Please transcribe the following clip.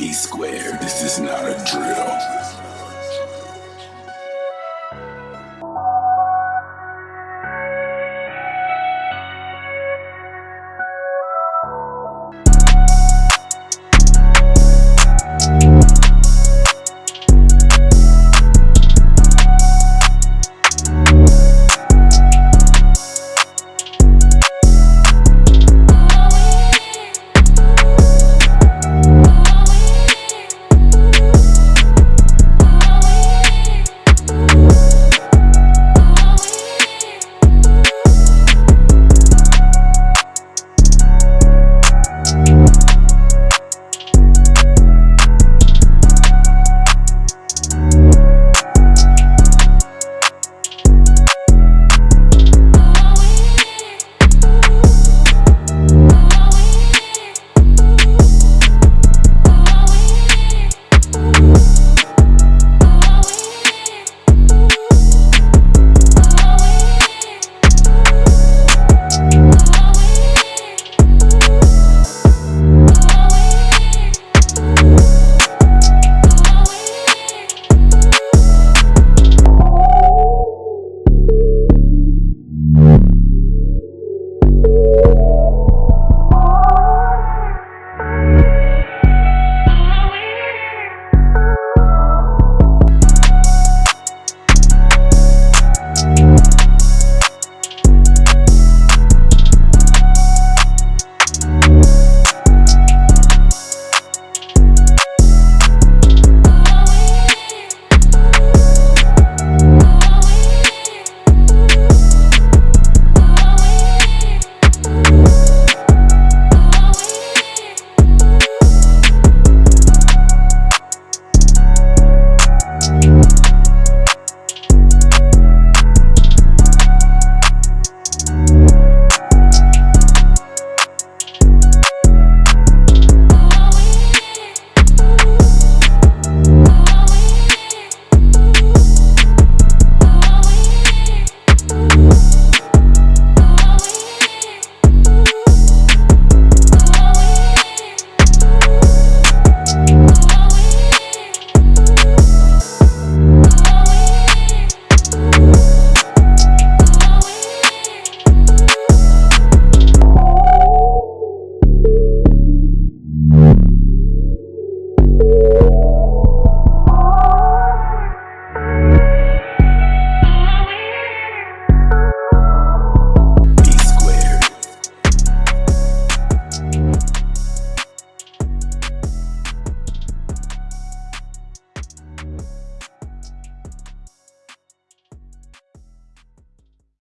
E squared, this is not a drill.